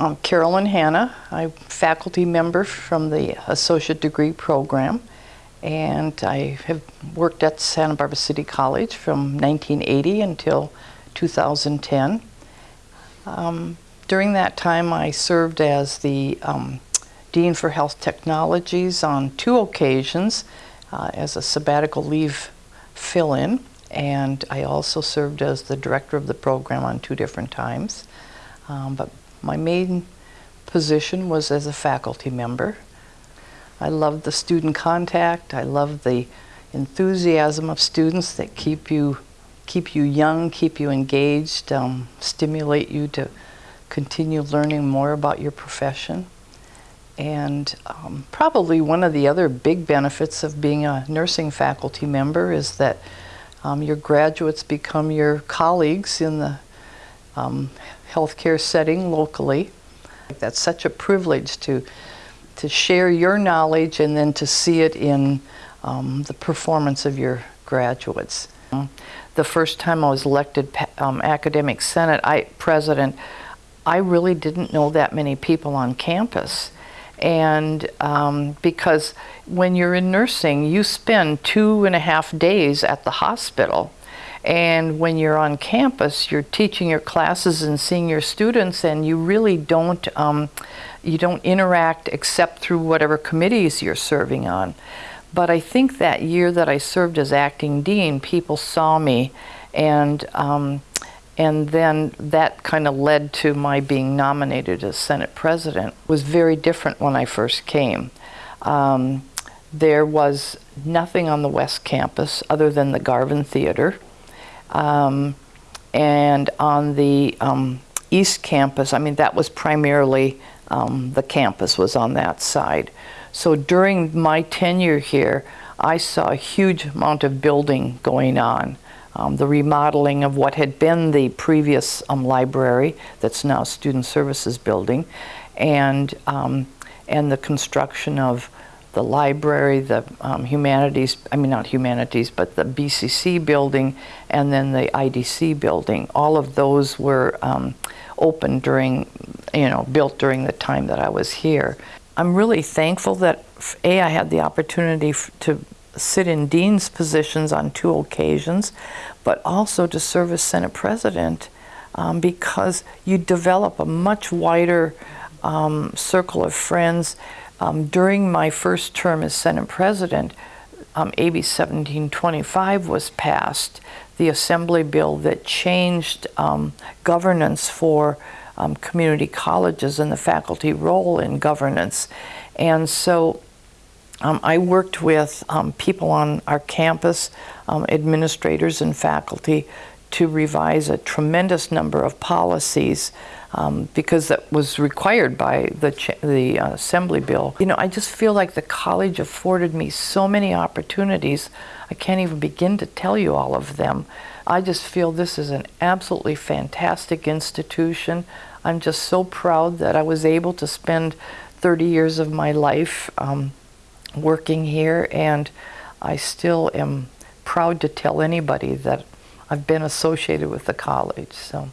I'm Carolyn Hanna. I'm faculty member from the associate degree program and I have worked at Santa Barbara City College from 1980 until 2010. Um, during that time I served as the um, Dean for Health Technologies on two occasions uh, as a sabbatical leave fill-in and I also served as the director of the program on two different times. Um, but my main position was as a faculty member. I love the student contact. I love the enthusiasm of students that keep you keep you young, keep you engaged, um, stimulate you to continue learning more about your profession. And um, probably one of the other big benefits of being a nursing faculty member is that um, your graduates become your colleagues in the um, healthcare setting locally. That's such a privilege to, to share your knowledge and then to see it in um, the performance of your graduates. The first time I was elected um, academic senate I, president, I really didn't know that many people on campus and um, because when you're in nursing you spend two and a half days at the hospital and when you're on campus you're teaching your classes and seeing your students and you really don't um, you don't interact except through whatever committees you're serving on but I think that year that I served as acting dean people saw me and um, and then that kind of led to my being nominated as Senate President. It was very different when I first came. Um, there was nothing on the West Campus other than the Garvin Theater. Um, and on the um, East Campus, I mean, that was primarily um, the campus was on that side. So during my tenure here, I saw a huge amount of building going on um, the remodeling of what had been the previous um, library that's now Student Services Building, and, um, and the construction of the library, the um, humanities, I mean not humanities, but the BCC building, and then the IDC building. All of those were um, open during, you know, built during the time that I was here. I'm really thankful that A, I had the opportunity to sit in dean's positions on two occasions, but also to serve as Senate President um, because you develop a much wider um, circle of friends. Um, during my first term as Senate President, um, AB 1725 was passed, the assembly bill that changed um, governance for um, community colleges and the faculty role in governance. And so um, I worked with um, people on our campus, administrators and faculty, to revise a tremendous number of policies um, because that was required by the, the uh, Assembly Bill. You know, I just feel like the college afforded me so many opportunities. I can't even begin to tell you all of them. I just feel this is an absolutely fantastic institution. I'm just so proud that I was able to spend 30 years of my life um, working here and I still am proud to tell anybody that I've been associated with the college. So.